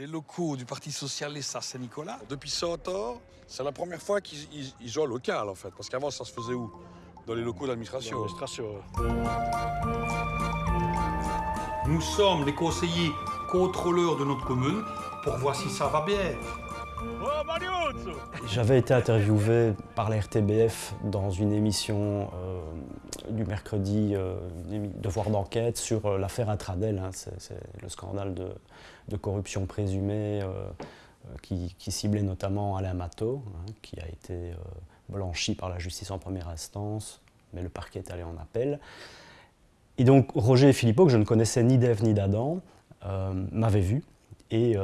des locaux du Parti Socialiste à Saint-Nicolas. Depuis 100 ans, c'est la première fois qu'ils au local en fait. Parce qu'avant ça se faisait où? Dans les locaux d'administration. Nous sommes les conseillers contrôleurs de notre commune pour voir si ça va bien. J'avais été interviewé par la RTBF dans une émission euh, du mercredi, euh, devoir d'enquête sur euh, l'affaire Intradel. hein. C'est le scandale de, corruption présumée euh, qui, ciblait notamment Alain Matteau, hein, qui a été blanchi par la justice en première instance, mais le parquet est allé en appel. Et donc Roger Philippot, que je ne connaissais ni d'Ève ni d'Adam, m'avait vu et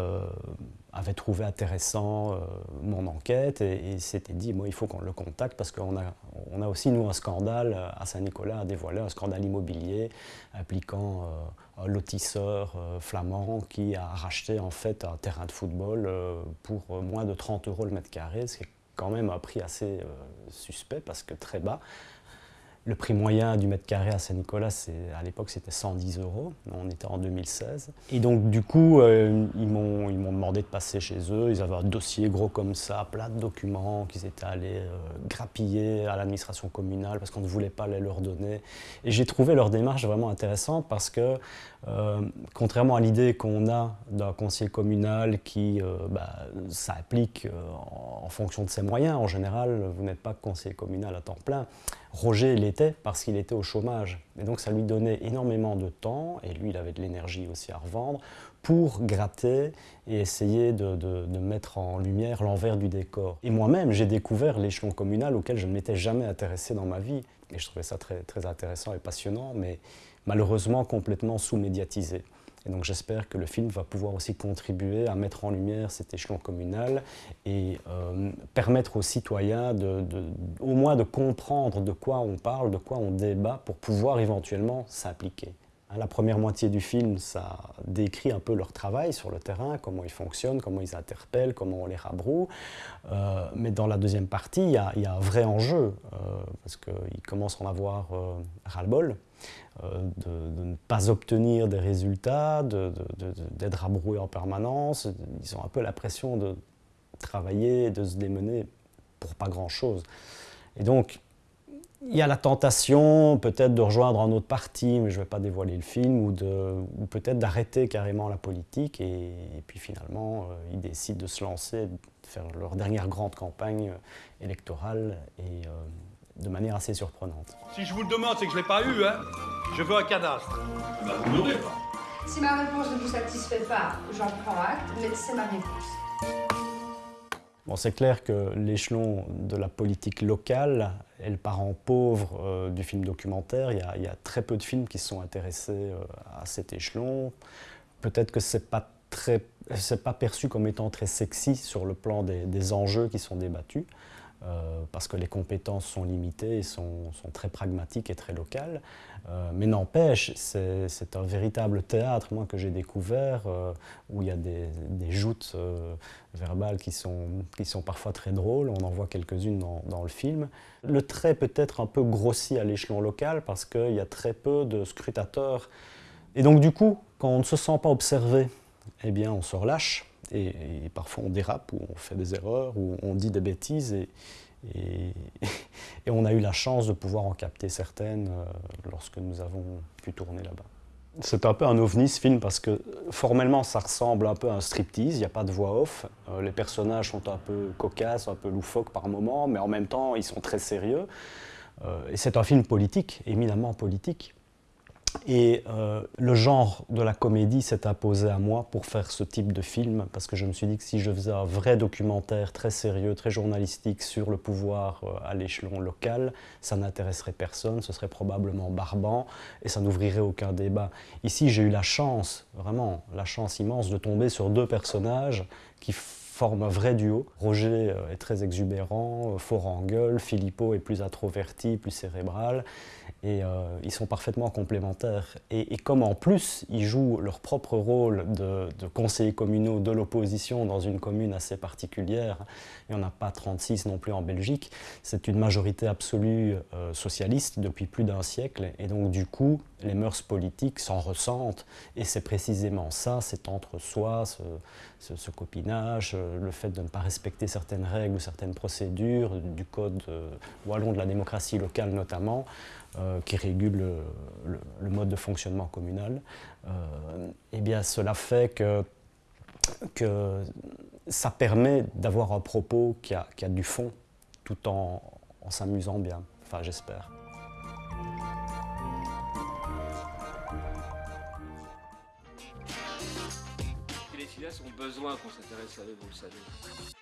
avait trouvé intéressant euh, mon enquête et, et s'était dit, moi, il faut qu'on le contacte parce qu'on a, on a aussi, nous, un scandale à Saint-Nicolas à dévoiler, un scandale immobilier impliquant euh, un lotisseur euh, flamand qui a racheté en fait un terrain de football euh, pour moins de 30 euros le mètre carré, ce qui est quand même un prix assez suspect parce que très bas. Le prix moyen du mètre carré à Saint-Nicolas, à l'époque, c'était 110 euros. On était en 2016. Et donc, du coup, euh, ils m'ont demandé de passer chez eux. Ils avaient un dossier gros comme ça, plein de documents qu'ils étaient allés euh, grappiller à l'administration communale parce qu'on ne voulait pas les leur donner. Et j'ai trouvé leur démarche vraiment intéressante parce que, euh, contrairement à l'idée qu'on a d'un conseiller communal qui, euh, bah, en, en fonction de ses moyens, en général, vous n'êtes pas conseiller communal à temps plein. Roger l'était parce qu'il était au chômage. Et donc ça lui donnait énormément de temps, et lui il avait de l'énergie aussi à revendre, pour gratter et essayer de, de- mettre en lumière l'envers du décor. Et moi-même, j'ai découvert l'échelon communal auquel je ne m'étais jamais intéressé dans ma vie. Et je trouvais ça très, très intéressant et passionnant, mais malheureusement complètement sous-médiatisé. Et donc j'espère que le film va pouvoir aussi contribuer à mettre en lumière cet échelon communal et euh, permettre aux citoyens au moins de comprendre de quoi on parle, de quoi on débat pour pouvoir éventuellement s'impliquer. La première moitié du film, ça décrit un peu leur travail sur le terrain, comment ils fonctionnent, comment ils interpellent, comment on les rabroue. Euh, mais dans la deuxième partie, il y a, un vrai enjeu, euh, parce qu'ils commencent à en avoir euh, ras-le-bol de, de ne pas obtenir des résultats, d'être rabroués en permanence. Ils ont un peu la pression de travailler, de se démener pour pas grand-chose. Et donc, il y a la tentation peut-être de rejoindre un autre parti, mais je ne vais pas dévoiler le film, ou, peut-être d'arrêter carrément la politique. Et, et puis finalement, euh, ils décident de se lancer, de faire leur dernière grande campagne euh, électorale, et euh, de manière assez surprenante. Si je vous le demande, c'est que je ne l'ai pas eu, hein. Je veux un cadastre. Bah, vous pas. Si ma réponse ne vous satisfait pas, j'en prends acte, mais c'est ma réponse. Bon, c'est clair que l'échelon de la politique locale est le parent pauvre euh, du film documentaire. Il y, a, très peu de films qui sont intéressés euh, à cet échelon. Peut-être que c'est pas très, pas perçu comme étant très sexy sur le plan des enjeux qui sont débattus, euh, parce que les compétences sont limitées sont, très pragmatiques et très locales. Euh, mais n'empêche, c'est un véritable théâtre, moi, que j'ai découvert, euh, où il y a des, joutes verbales qui sont, qui sont parfois très drôles. On en voit quelques-unes dans, dans le film. Le trait peut être un peu grossi à l'échelon local parce qu'il y a très peu de scrutateurs. Et donc, du coup, quand on ne se sent pas observé, eh bien, on se relâche. Et, parfois, on dérape ou on fait des erreurs ou on dit des bêtises. Et on a eu la chance de pouvoir en capter certaines euh, lorsque nous avons pu tourner là-bas. C'est un peu un ovni ce film parce que formellement ça ressemble un peu à un striptease, il n'y a pas de voix off. Euh, les personnages sont un peu cocasses, un peu loufoques par moments, mais en même temps ils sont très sérieux. Euh, et c'est un film politique, éminemment politique. Et euh, le genre de la comédie s'est imposé à moi pour faire ce type de film, parce que je me suis dit que si je faisais un vrai documentaire très sérieux, très journalistique sur le pouvoir euh, à l'échelon local, ça n'intéresserait personne, ce serait probablement barbant et ça n'ouvrirait aucun débat. Ici, j'ai eu la chance, vraiment, la chance immense de tomber sur deux personnages qui forment un vrai duo. Roger euh, est très exubérant, fort en gueule, Filippo est plus introverti, plus cérébral. Et euh, ils sont parfaitement complémentaires. Et, comme en plus, ils jouent leur propre rôle de, conseillers communaux de l'opposition dans une commune assez particulière, il n'y en a pas 36 non plus en Belgique, c'est une majorité absolue euh, socialiste depuis plus d'un siècle. Et donc du coup, les mœurs politiques s'en ressentent. Et c'est précisément ça, c'est entre soi, ce, copinage, euh, le fait de ne pas respecter certaines règles ou certaines procédures du code wallon de la démocratie locale notamment, euh, qui régule le, mode de fonctionnement communal, euh, eh bien cela fait que, que ça permet d'avoir un propos qui a, qui a, du fond tout en, en s'amusant bien, enfin j'espère. Les cilias ont besoin qu'on s'intéresse à eux, vous le savez.